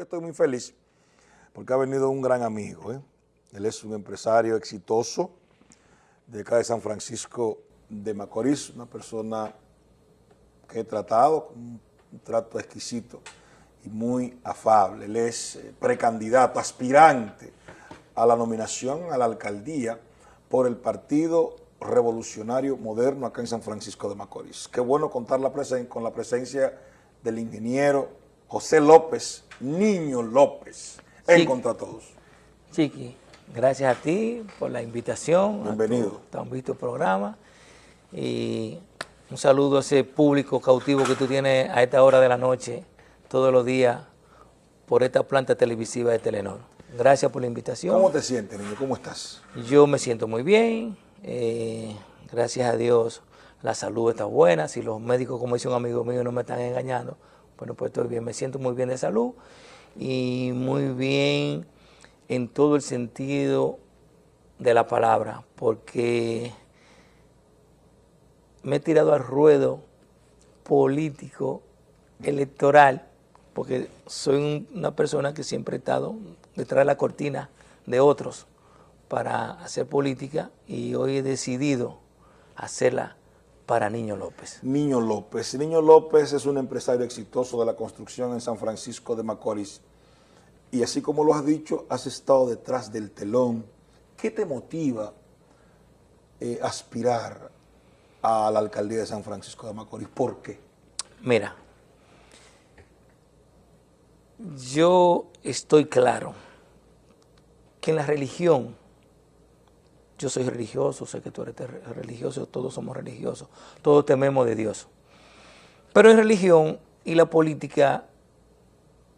Estoy muy feliz porque ha venido un gran amigo. ¿eh? Él es un empresario exitoso de acá de San Francisco de Macorís, una persona que he tratado con un trato exquisito y muy afable. Él es eh, precandidato, aspirante a la nominación a la alcaldía por el Partido Revolucionario Moderno acá en San Francisco de Macorís. Qué bueno contar con la presencia del ingeniero José López, Niño López, en Contra Todos. Chiqui, gracias a ti por la invitación. Bienvenido. A tu, visto programa. Y un saludo a ese público cautivo que tú tienes a esta hora de la noche, todos los días, por esta planta televisiva de Telenor. Gracias por la invitación. ¿Cómo te sientes, niño? ¿Cómo estás? Yo me siento muy bien. Eh, gracias a Dios la salud está buena. Si los médicos, como dice un amigo mío, no me están engañando, bueno, pues estoy bien. Me siento muy bien de salud y muy bien en todo el sentido de la palabra, porque me he tirado al ruedo político, electoral, porque soy una persona que siempre he estado detrás de la cortina de otros para hacer política y hoy he decidido hacerla para Niño López. Niño López. Niño López es un empresario exitoso de la construcción en San Francisco de Macorís. Y así como lo has dicho, has estado detrás del telón. ¿Qué te motiva eh, aspirar a la alcaldía de San Francisco de Macorís. ¿Por qué? Mira, yo estoy claro que en la religión, yo soy religioso, sé que tú eres religioso, todos somos religiosos, todos tememos de Dios. Pero en religión y la política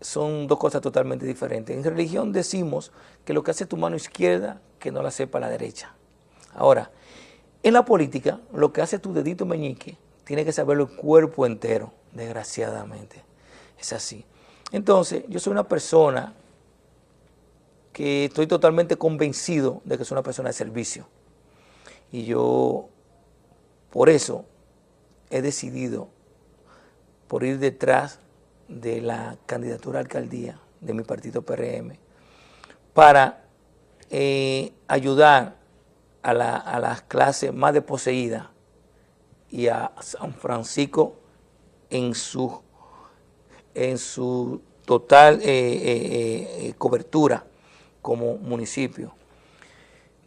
son dos cosas totalmente diferentes. En religión decimos que lo que hace tu mano izquierda, que no la sepa la derecha. Ahora, en la política, lo que hace tu dedito meñique, tiene que saberlo el cuerpo entero, desgraciadamente. Es así. Entonces, yo soy una persona que estoy totalmente convencido de que soy una persona de servicio. Y yo, por eso, he decidido por ir detrás de la candidatura a alcaldía de mi partido PRM para eh, ayudar a, las clases más desposeídas y a San Francisco en su, en su total eh, eh, cobertura como municipio.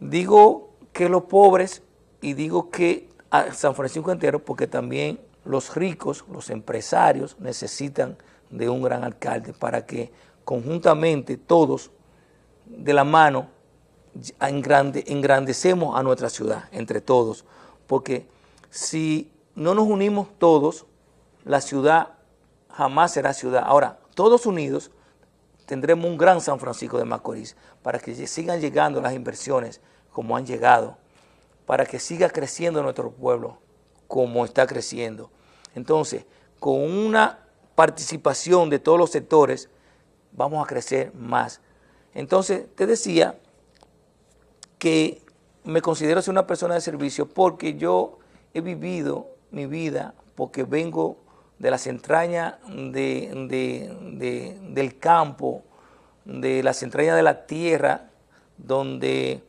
Digo que los pobres y digo que a San Francisco entero porque también los ricos, los empresarios necesitan de un gran alcalde para que conjuntamente todos de la mano engrandecemos a nuestra ciudad entre todos, porque si no nos unimos todos, la ciudad jamás será ciudad. Ahora, todos unidos tendremos un gran San Francisco de Macorís para que sigan llegando las inversiones como han llegado, para que siga creciendo nuestro pueblo como está creciendo. Entonces, con una participación de todos los sectores, vamos a crecer más. Entonces, te decía que me considero ser una persona de servicio porque yo he vivido mi vida, porque vengo de las entrañas del campo, de las entrañas de la tierra, donde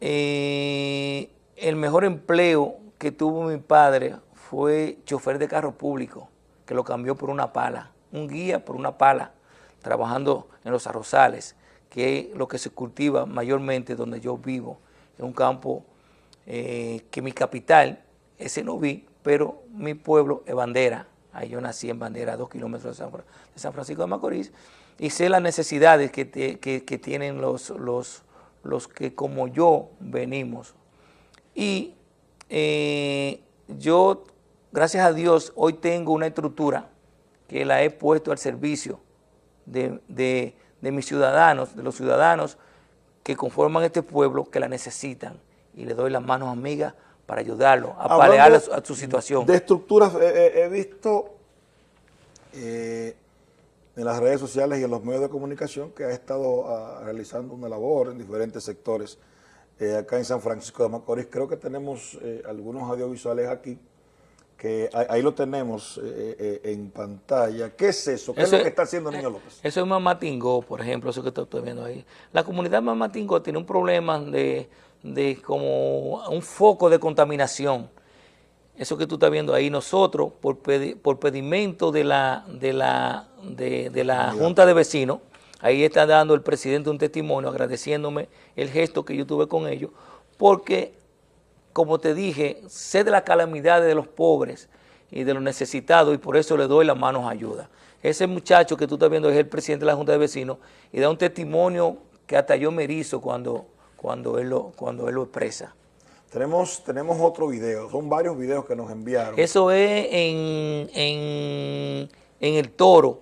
eh, el mejor empleo que tuvo mi padre fue chofer de carro público, que lo cambió por una pala, un guía por una pala, trabajando en los arrozales que es lo que se cultiva mayormente donde yo vivo, en un campo eh, que mi capital es Noví, pero mi pueblo es Bandera, ahí yo nací en Bandera, a dos kilómetros de San, Francisco de Macorís, y sé las necesidades que, tienen los, los, los, que como yo venimos. Y eh, yo, gracias a Dios, hoy tengo una estructura que la he puesto al servicio de de mis ciudadanos, de los ciudadanos que conforman este pueblo, que la necesitan. Y le doy las manos amigas para ayudarlo a palear a su, situación. De estructuras, he visto eh, en las redes sociales y en los medios de comunicación que ha estado ah, realizando una labor en diferentes sectores eh, acá en San Francisco de Macorís. Creo que tenemos eh, algunos audiovisuales aquí que ahí lo tenemos eh, eh, en pantalla. ¿Qué es eso? ¿Qué es lo que está haciendo Niño López? Eso es Mamatingó, por ejemplo, eso que estoy viendo ahí. La comunidad Mamatingó tiene un problema de, de como un foco de contaminación. Eso que tú estás viendo ahí, nosotros, por, por pedimento de la, de la, de, de la Junta de Vecinos, ahí está dando el presidente un testimonio agradeciéndome el gesto que yo tuve con ellos, porque como te dije, sé de las calamidades de los pobres y de los necesitados y por eso le doy las manos a ayuda. Ese muchacho que tú estás viendo es el presidente de la Junta de Vecinos y da un testimonio que hasta yo me erizo cuando, cuando, él, lo, cuando él lo expresa. Tenemos, tenemos otro video, son varios videos que nos enviaron. Eso es en, en, en El Toro.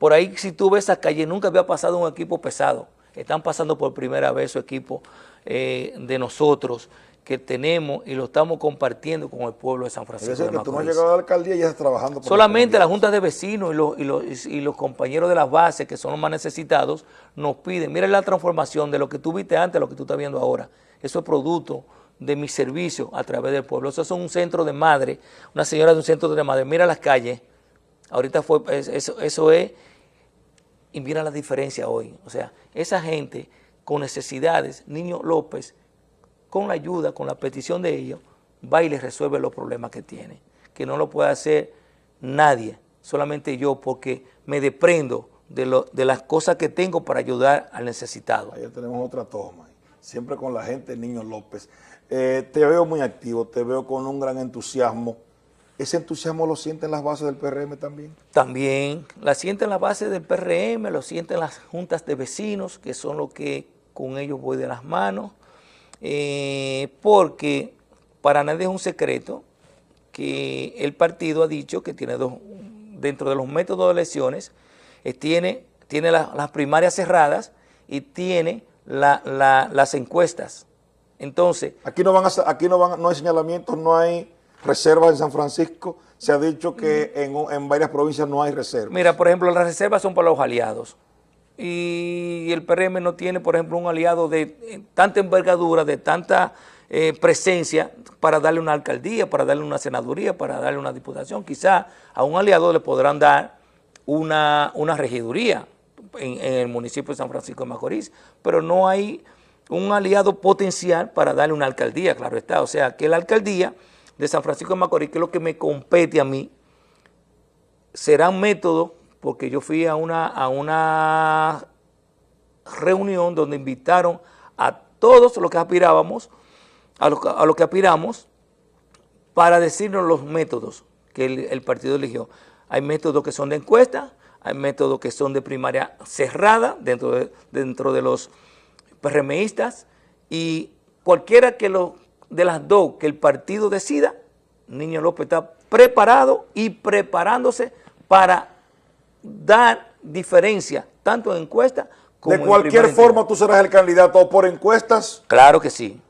Por ahí si tú ves esa calle, nunca había pasado un equipo pesado. Están pasando por primera vez su equipo eh, de nosotros que tenemos y lo estamos compartiendo con el pueblo de San Francisco Es decir, que tú no has llegado a la alcaldía y ya estás trabajando por Solamente las juntas de vecinos y los, y, los, y los, compañeros de las bases, que son los más necesitados, nos piden, mira la transformación de lo que tú viste antes a lo que tú estás viendo ahora. Eso es producto de mi servicio a través del pueblo. Eso es un centro de madre, una señora de un centro de madre, mira las calles, ahorita fue, eso, eso es, y mira la diferencia hoy. O sea, esa gente con necesidades, Niño López, con la ayuda, con la petición de ellos, va y les resuelve los problemas que tiene. Que no lo puede hacer nadie, solamente yo, porque me deprendo de, lo, de las cosas que tengo para ayudar al necesitado. Ahí tenemos otra toma, siempre con la gente Niño López. Eh, te veo muy activo, te veo con un gran entusiasmo. ¿Ese entusiasmo lo sienten las bases del PRM también? También, la sienten las bases del PRM, lo sienten las juntas de vecinos, que son los que con ellos voy de las manos, eh, porque para nadie es un secreto que el partido ha dicho que tiene dos, dentro de los métodos de elecciones, eh, tiene, tiene las primarias cerradas y tiene las encuestas. Entonces... Aquí no van a, aquí no van, no hay señalamientos, no hay reservas en San Francisco. Se ha dicho que en, en varias provincias no hay reservas. Mira, por ejemplo, las reservas son para los aliados y el PRM no tiene, por ejemplo, un aliado de eh, tanta envergadura, de tanta eh, presencia para darle una alcaldía, para darle una senaduría, para darle una diputación. Quizá a un aliado le podrán dar una, una regiduría en, el municipio de San Francisco de Macorís, pero no hay un aliado potencial para darle una alcaldía, claro está. O sea, que la alcaldía de San Francisco de Macorís, que es lo que me compete a mí, será un método porque yo fui a una, a una reunión donde invitaron a todos los que aspirábamos, a los a lo que aspiramos, para decirnos los métodos que el, partido eligió. Hay métodos que son de encuesta, hay métodos que son de primaria cerrada dentro de, dentro de los PRMistas y cualquiera que lo, de las dos que el partido decida, Niño López está preparado y preparándose para dar diferencia, tanto en encuestas como De cualquier forma tú serás el candidato o por encuestas. Claro que sí.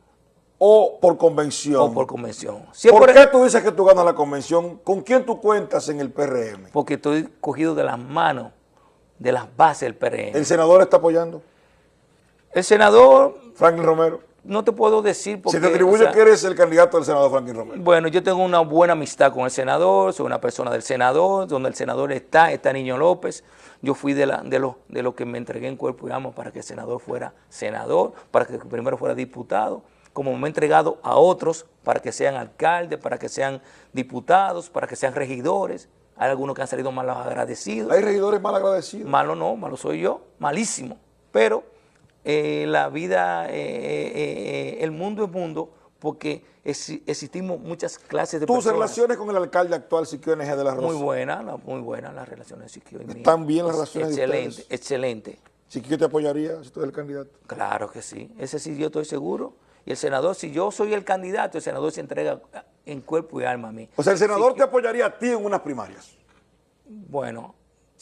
O por convención. O por convención. ¿Por, qué tú dices que tú ganas la convención? ¿Con quién tú cuentas en el PRM? Porque estoy cogido de las manos, de las bases del PRM. ¿El senador está apoyando? El senador... Franklin Romero no te puedo decir porque... Se te atribuye que eres el candidato del senador Franklin Romero. Bueno, yo tengo una buena amistad con el senador, soy una persona del senador, donde el senador está, está Niño López. Yo fui de, la, de, lo, de lo que me entregué en cuerpo y alma para que el senador fuera senador, para que primero fuera diputado, como me he entregado a otros para que sean alcaldes, para que sean diputados, para que sean regidores. Hay algunos que han salido mal agradecidos. ¿Hay regidores mal agradecidos? Malo no, malo soy yo, malísimo. Pero eh, la vida, eh, eh, el mundo es mundo, porque existimos muchas clases de ¿Tus relaciones con el alcalde actual, Siquio NG de la Rosa? Muy buena, muy buenas las relaciones de Siquio y ¿Están bien las relaciones Excelente, de excelente. ¿Siquio te apoyaría si tú eres el candidato? Claro que sí, ese sí yo estoy seguro. Y el senador, si yo soy el candidato, el senador se entrega en cuerpo y alma a mí. O sea, el senador te apoyaría a ti en unas primarias. Bueno,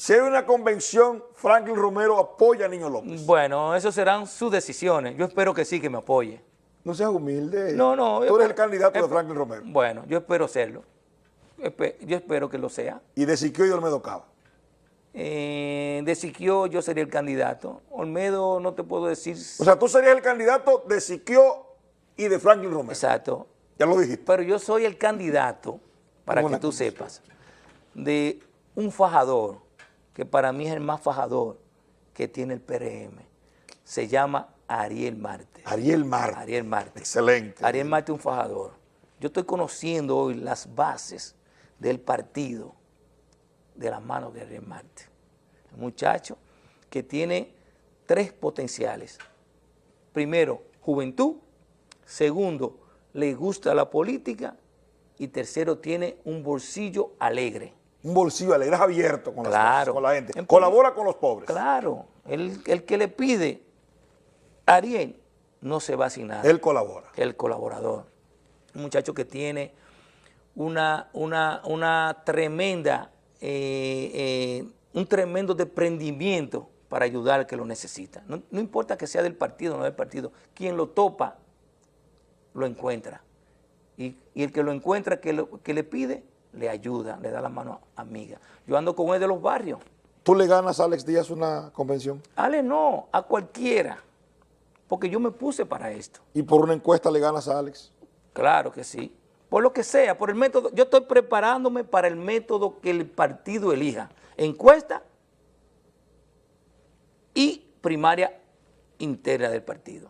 si hay una convención, Franklin Romero apoya a Niño López. Bueno, eso serán sus decisiones. Yo espero que sí, que me apoye. No seas humilde. No, no. Tú eres el candidato de Franklin Romero. Bueno, yo espero serlo. Yo espero que lo sea. ¿Y de Siquio y Olmedo Cava? Eh, de Siquio yo sería el candidato. Olmedo no te puedo decir... O sea, tú serías el candidato de Siquio y de Franklin Romero. Exacto. Ya lo dijiste. Pero yo soy el candidato para que tú sepas, de un fajador, que para mí es el más fajador que tiene el PRM. Se llama Ariel Marte. Ariel Marte. Ariel Marte. Excelente. Ariel Marte, un fajador. Yo estoy conociendo hoy las bases del partido de las manos de Ariel Marte. Un muchacho que tiene tres potenciales. Primero, juventud. Segundo, le gusta la política. Y tercero, tiene un bolsillo alegre. Un bolsillo alegre, es abierto con, claro. con la gente. Colabora con los pobres. Claro. El, el que le pide a Ariel no se va sin nada. Él colabora. El colaborador. Un muchacho que tiene una, una, una tremenda, eh, eh, un tremendo desprendimiento para ayudar al que lo necesita. No, importa que sea del partido o no del partido, quien lo topa, lo encuentra. Y, el que lo encuentra, que, que le pide, le ayuda, le da la mano amiga. Yo ando con él de los barrios. ¿Tú le ganas a Alex Díaz una convención? Ale no, a cualquiera, porque yo me puse para esto. ¿Y por una encuesta le ganas a Alex? Claro que sí por lo que sea, por el método. Yo estoy preparándome para el método que el partido elija. Encuesta y primaria interna del partido.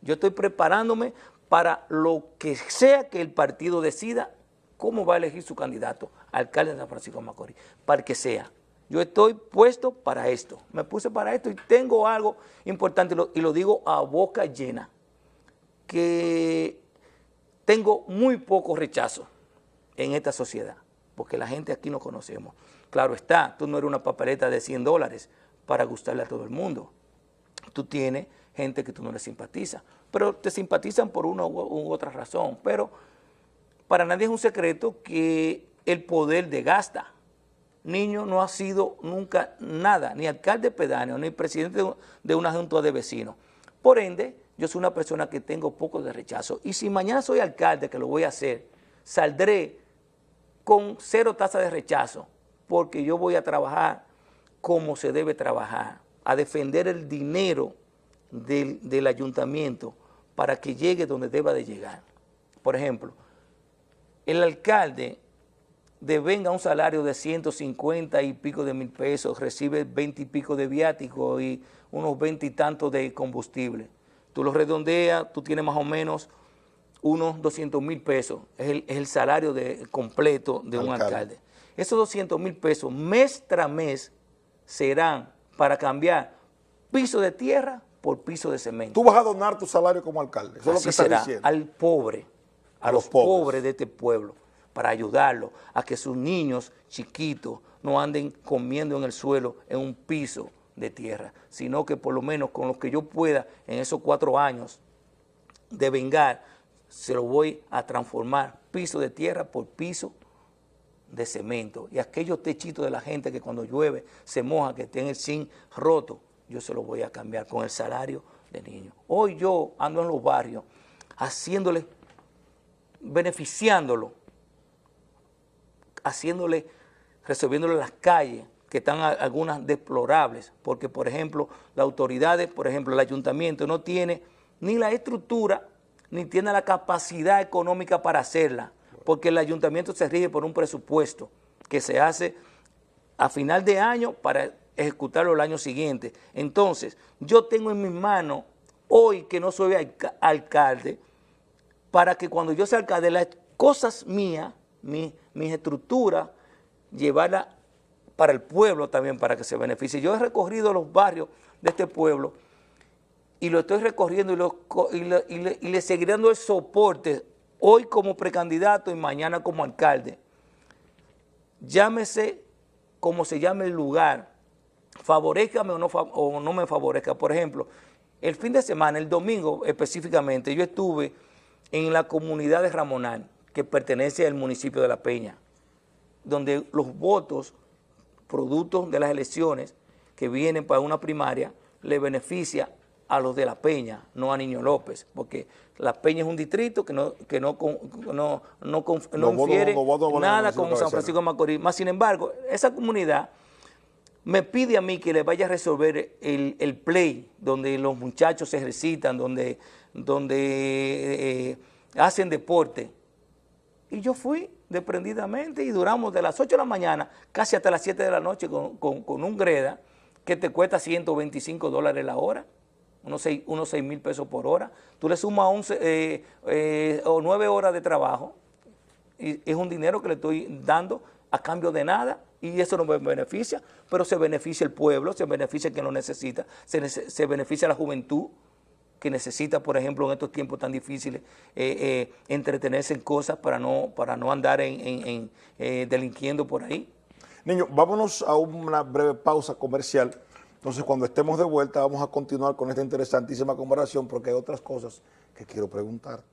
Yo estoy preparándome para lo que sea que el partido decida cómo va a elegir su candidato, alcalde de San Francisco de Macorís, para que sea. Yo estoy puesto para esto, me puse para esto y tengo algo importante y lo digo a boca llena, que tengo muy poco rechazo en esta sociedad, porque la gente aquí no conocemos. Claro está, tú no eres una papeleta de 100 dólares para gustarle a todo el mundo. Tú tienes gente que tú no le simpatiza, pero te simpatizan por una u otra razón. Pero para nadie es un secreto que el poder de gasta. Niño no ha sido nunca nada, ni alcalde pedáneo, ni presidente de una junta de vecinos. Por ende, yo soy una persona que tengo poco de rechazo. Y si mañana soy alcalde, que lo voy a hacer, saldré con cero tasa de rechazo, porque yo voy a trabajar como se debe trabajar, a defender el dinero del, del ayuntamiento para que llegue donde deba de llegar. Por ejemplo, el alcalde devenga un salario de 150 y pico de mil pesos, recibe 20 y pico de viático y unos 20 y tantos de combustible tú lo redondeas, tú tienes más o menos unos 200 mil pesos, es el, salario de, completo de un alcalde. Esos 200 mil pesos mes tras mes serán para cambiar piso de tierra por piso de cemento. Tú vas a donar tu salario como alcalde, eso es lo que estás diciendo. al pobre, a, los, pobres. de este pueblo, para ayudarlo a que sus niños chiquitos no anden comiendo en el suelo en un piso de tierra, sino que por lo menos con lo que yo pueda en esos cuatro años de vengar, se lo voy a transformar piso de tierra por piso de cemento. Y aquellos techitos de la gente que cuando llueve se moja, que tienen el zinc roto, yo se lo voy a cambiar con el salario de niños. Hoy yo ando en los barrios haciéndole, beneficiándolo, haciéndole, resolviéndole las calles, que están algunas deplorables, porque por ejemplo las autoridades, por ejemplo el ayuntamiento no tiene ni la estructura ni tiene la capacidad económica para hacerla, porque el ayuntamiento se rige por un presupuesto que se hace a final de año para ejecutarlo el año siguiente. Entonces, yo tengo en mis manos, hoy que no soy alcalde, para que cuando yo sea alcalde, las cosas mías, mis estructuras, llevarlas para el pueblo también, para que se beneficie. Yo he recorrido los barrios de este pueblo y lo estoy recorriendo y, le, seguiré dando el soporte hoy como precandidato y mañana como alcalde. Llámese como se llame el lugar, favorezcame o no, o no me favorezca. Por ejemplo, el fin de semana, el domingo específicamente, yo estuve en la comunidad de Ramonal, que pertenece al municipio de La Peña, donde los votos producto de las elecciones que vienen para una primaria, le beneficia a los de La Peña, no a Niño López, porque La Peña es un distrito que no, que no, no, no, no infiere nada con San Francisco de Macorís. Más sin embargo, esa comunidad me pide a mí que le vaya a resolver el, play, donde los muchachos se ejercitan, donde, donde eh, hacen deporte, Y yo fui desprendidamente y duramos de las 8 de la mañana casi hasta las 7 de la noche con, con un greda que te cuesta 125 dólares la hora unos 6, unos mil pesos por hora. Tú le sumas 11 eh, eh, o 9 horas de trabajo y es un dinero que le estoy dando a cambio de nada y eso no beneficia, pero se beneficia el pueblo, se beneficia quien lo necesita, se, se beneficia la juventud que necesita, por ejemplo, en estos tiempos tan difíciles, eh, entretenerse en cosas para no, para no andar en, delinquiendo por ahí. Niño, vámonos a una breve pausa comercial. Entonces, cuando estemos de vuelta, vamos a continuar con esta interesantísima conversación porque hay otras cosas que quiero preguntarte.